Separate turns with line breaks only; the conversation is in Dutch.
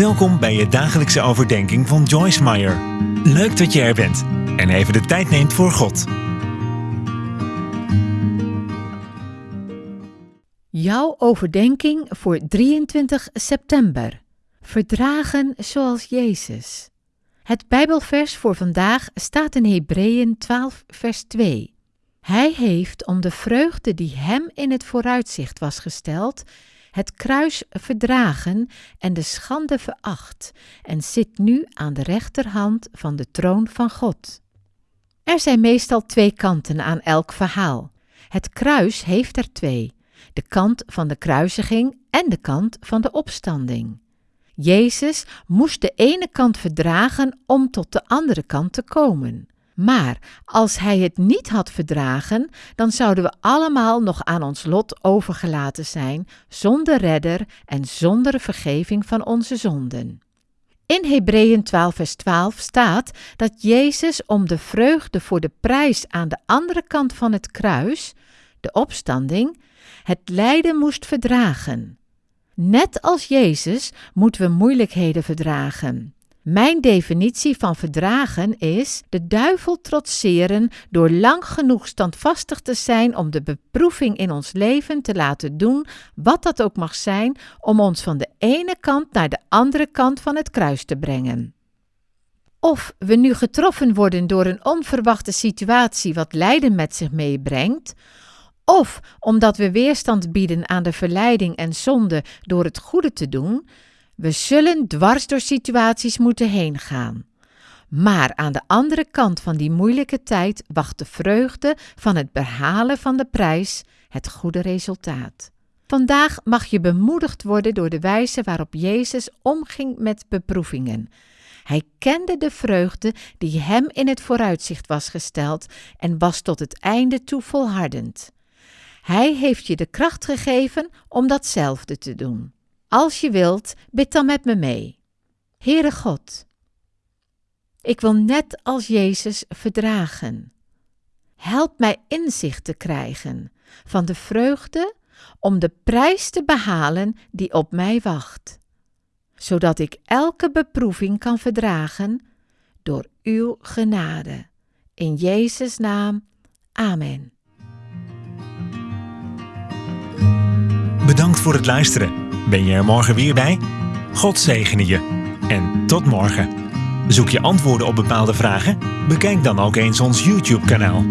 Welkom bij je dagelijkse overdenking van Joyce Meyer. Leuk dat je er bent en even de tijd neemt voor God.
Jouw overdenking voor 23 september. Verdragen zoals Jezus. Het Bijbelvers voor vandaag staat in Hebreeën 12, vers 2. Hij heeft om de vreugde die hem in het vooruitzicht was gesteld, het kruis verdragen en de schande veracht, en zit nu aan de rechterhand van de troon van God. Er zijn meestal twee kanten aan elk verhaal. Het kruis heeft er twee: de kant van de kruisiging en de kant van de opstanding. Jezus moest de ene kant verdragen om tot de andere kant te komen. Maar als hij het niet had verdragen, dan zouden we allemaal nog aan ons lot overgelaten zijn, zonder redder en zonder vergeving van onze zonden. In Hebreeën 12, vers 12 staat dat Jezus om de vreugde voor de prijs aan de andere kant van het kruis, de opstanding, het lijden moest verdragen. Net als Jezus moeten we moeilijkheden verdragen. Mijn definitie van verdragen is de duivel trotseren door lang genoeg standvastig te zijn om de beproeving in ons leven te laten doen, wat dat ook mag zijn, om ons van de ene kant naar de andere kant van het kruis te brengen. Of we nu getroffen worden door een onverwachte situatie wat lijden met zich meebrengt, of omdat we weerstand bieden aan de verleiding en zonde door het goede te doen, we zullen dwars door situaties moeten heen gaan. Maar aan de andere kant van die moeilijke tijd wacht de vreugde van het behalen van de prijs, het goede resultaat. Vandaag mag je bemoedigd worden door de wijze waarop Jezus omging met beproevingen. Hij kende de vreugde die hem in het vooruitzicht was gesteld en was tot het einde toe volhardend. Hij heeft je de kracht gegeven om datzelfde te doen. Als je wilt, bid dan met me mee. Heere God, ik wil net als Jezus verdragen. Help mij inzicht te krijgen van de vreugde om de prijs te behalen die op mij wacht, zodat ik elke beproeving kan verdragen door uw genade. In Jezus' naam, amen.
Bedankt voor het luisteren. Ben je er morgen weer bij? God zegene je. En tot morgen. Zoek je antwoorden op bepaalde vragen? Bekijk dan ook eens ons YouTube-kanaal.